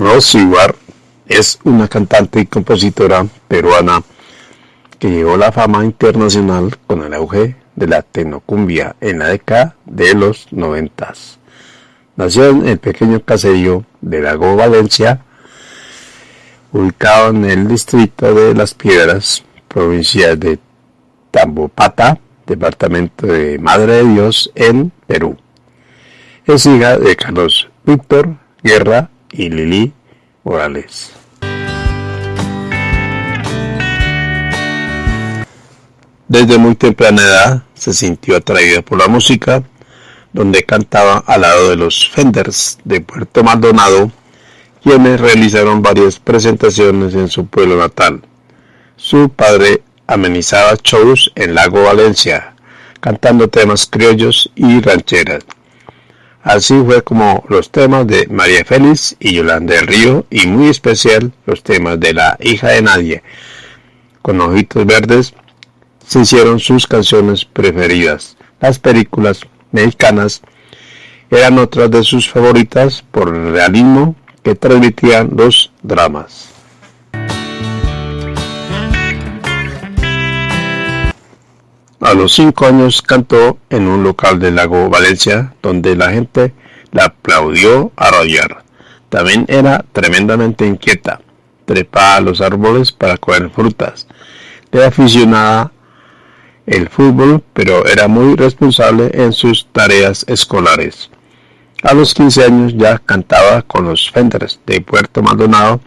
Rosy War es una cantante y compositora peruana que llegó a la fama internacional con el auge de la tecnocumbia en la década de los noventas. Nació en el pequeño caserío de Lago Valencia, ubicado en el distrito de Las Piedras, provincia de Tambopata, departamento de Madre de Dios, en Perú. Es hija de Carlos Víctor Guerra y Lili Morales. Desde muy temprana edad se sintió atraída por la música, donde cantaba al lado de los Fenders de Puerto Maldonado, quienes realizaron varias presentaciones en su pueblo natal. Su padre amenizaba shows en Lago Valencia, cantando temas criollos y rancheras. Así fue como los temas de María Félix y Yolanda del Río, y muy especial los temas de la hija de nadie, con ojitos verdes, se hicieron sus canciones preferidas. Las películas mexicanas eran otras de sus favoritas por el realismo que transmitían los dramas. A los cinco años cantó en un local del lago Valencia, donde la gente la aplaudió a rayar. También era tremendamente inquieta. Trepaba a los árboles para coger frutas. Le aficionaba el fútbol, pero era muy responsable en sus tareas escolares. A los 15 años ya cantaba con los Fenders de Puerto Maldonado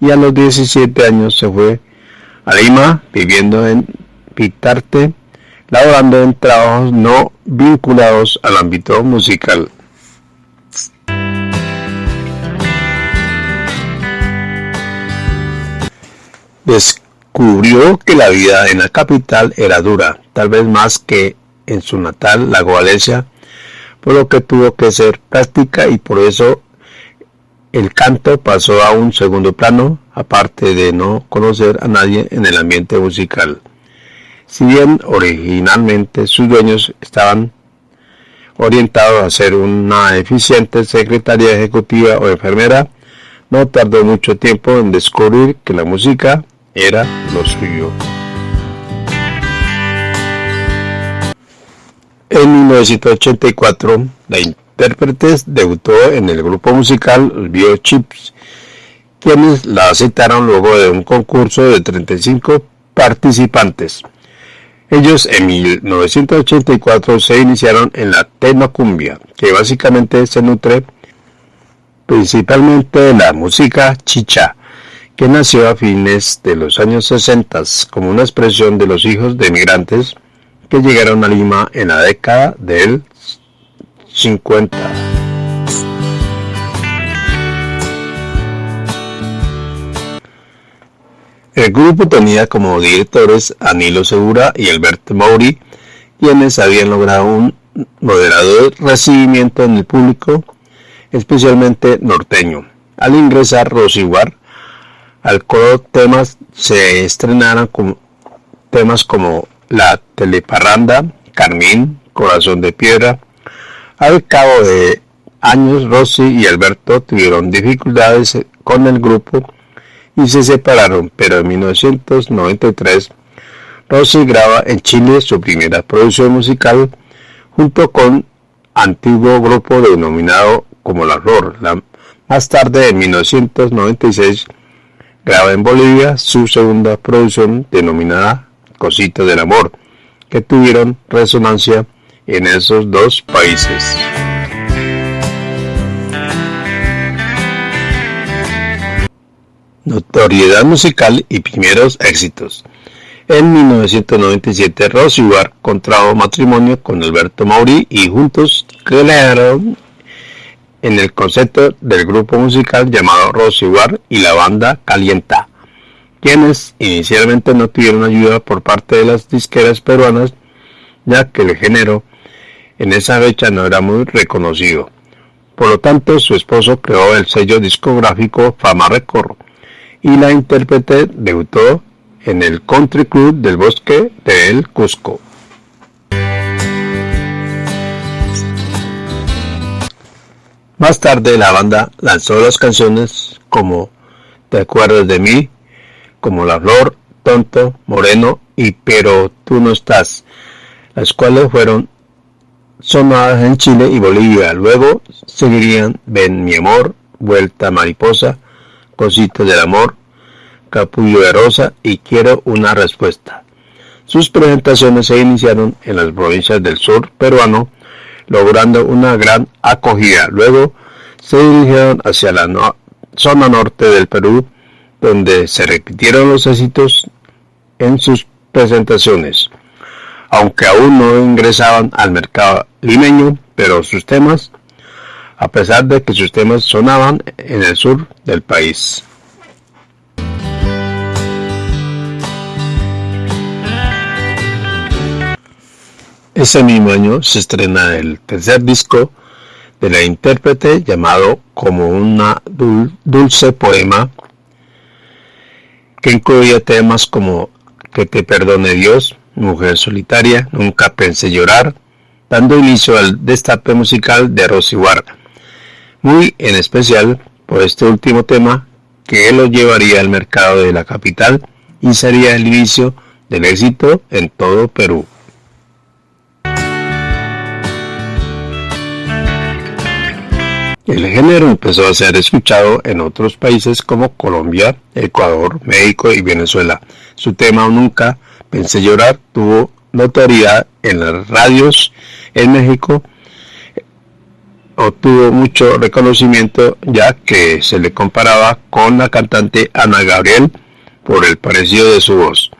y a los 17 años se fue a Lima viviendo en Pitarte, laborando en trabajos no vinculados al ámbito musical. Descubrió que la vida en la capital era dura, tal vez más que en su natal Lago Valencia, por lo que tuvo que ser práctica y por eso el canto pasó a un segundo plano, aparte de no conocer a nadie en el ambiente musical. Si bien originalmente sus dueños estaban orientados a ser una eficiente secretaria ejecutiva o enfermera, no tardó mucho tiempo en descubrir que la música era lo suyo. En 1984, la intérprete debutó en el grupo musical Bio Chips, quienes la aceptaron luego de un concurso de 35 participantes. Ellos en 1984 se iniciaron en la tecnocumbia, que básicamente se nutre principalmente de la música chicha, que nació a fines de los años 60 como una expresión de los hijos de emigrantes que llegaron a Lima en la década del 50. El grupo tenía como directores a Nilo Segura y Alberto Mauri, quienes habían logrado un moderado recibimiento en el público, especialmente norteño. Al ingresar Rosiguar, al coro temas se estrenaron temas como La Teleparranda, Carmín, Corazón de Piedra. Al cabo de años, Rosy y Alberto tuvieron dificultades con el grupo y se separaron, pero en 1993 Rosy graba en Chile su primera producción musical junto con antiguo grupo denominado como La Flor. más tarde, en 1996, graba en Bolivia su segunda producción denominada Cosita del Amor, que tuvieron resonancia en esos dos países. Notoriedad musical y primeros éxitos. En 1997, Rosy Bar contrajo matrimonio con Alberto Mauri y juntos crearon en el concepto del grupo musical llamado Rosy Bar y la banda Calienta, quienes inicialmente no tuvieron ayuda por parte de las disqueras peruanas, ya que el género en esa fecha no era muy reconocido. Por lo tanto, su esposo creó el sello discográfico Fama Record y la intérprete debutó en el Country Club del Bosque de El Cusco. Más tarde la banda lanzó las canciones como Te acuerdas de mí, como La Flor, Tonto, Moreno y Pero tú no estás, las cuales fueron sonadas en Chile y Bolivia. Luego seguirían Ven mi amor, Vuelta mariposa, Cositas del amor, Capullo de rosa y Quiero una respuesta. Sus presentaciones se iniciaron en las provincias del sur peruano, logrando una gran acogida. Luego se dirigieron hacia la zona norte del Perú, donde se repitieron los éxitos en sus presentaciones. Aunque aún no ingresaban al mercado limeño, pero sus temas, a pesar de que sus temas sonaban en el sur del país. Ese mismo año se estrena el tercer disco de la intérprete llamado Como una dulce poema que incluía temas como Que te perdone Dios, Mujer solitaria, Nunca pensé llorar, dando inicio al destape musical de Rosy Ward, muy en especial por este último tema que lo llevaría al mercado de la capital y sería el inicio del éxito en todo Perú. El género empezó a ser escuchado en otros países como Colombia, Ecuador, México y Venezuela. Su tema Nunca pensé llorar tuvo notoriedad en las radios en México. Obtuvo mucho reconocimiento ya que se le comparaba con la cantante Ana Gabriel por el parecido de su voz.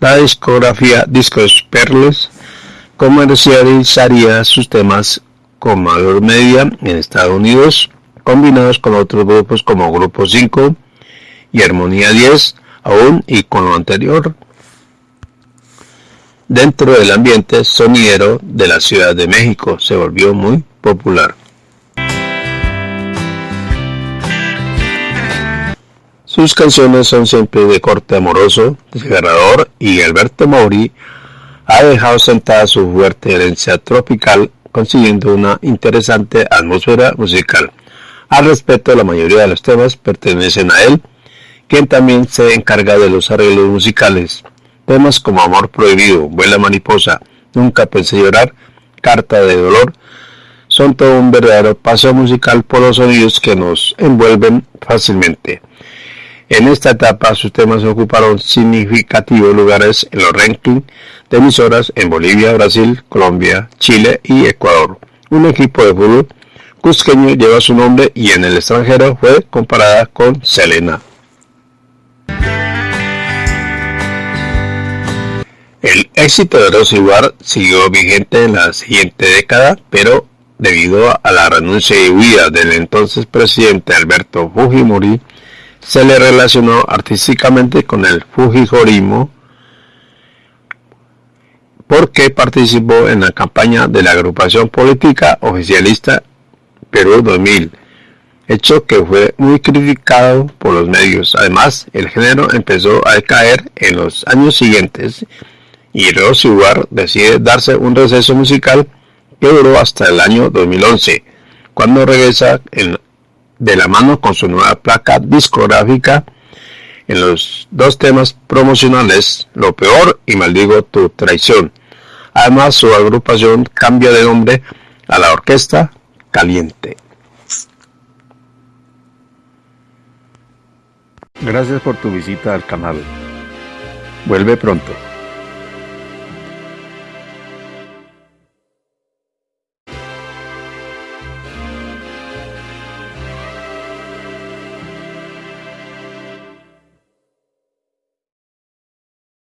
La discografía Discos Perles comercializaría sus temas con mayor media en Estados Unidos, combinados con otros grupos como Grupo 5 y Armonía 10, aún y con lo anterior, dentro del ambiente sonidero de la Ciudad de México se volvió muy popular. Sus canciones son siempre de corte amoroso, desgarrador y Alberto Mauri ha dejado sentada su fuerte herencia tropical consiguiendo una interesante atmósfera musical. Al respecto, la mayoría de los temas pertenecen a él, quien también se encarga de los arreglos musicales. Temas como Amor Prohibido, Vuela Mariposa, Nunca Pensé Llorar, Carta de Dolor, son todo un verdadero paso musical por los sonidos que nos envuelven fácilmente. En esta etapa sus temas ocuparon significativos lugares en los rankings de emisoras en Bolivia, Brasil, Colombia, Chile y Ecuador. Un equipo de fútbol cusqueño lleva su nombre y en el extranjero fue comparada con Selena. El éxito de Rosy siguió vigente en la siguiente década, pero debido a la renuncia y huida del entonces presidente Alberto Fujimori, se le relacionó artísticamente con el Fujijorismo porque participó en la campaña de la agrupación política oficialista Perú 2000, hecho que fue muy criticado por los medios. Además, el género empezó a decaer en los años siguientes y Rosy decide darse un receso musical que duró hasta el año 2011, cuando regresa de la mano con su nueva placa discográfica en los dos temas promocionales Lo Peor y Maldigo Tu Traición. Además, su agrupación cambia de nombre a la Orquesta Caliente. Gracias por tu visita al canal. Vuelve pronto.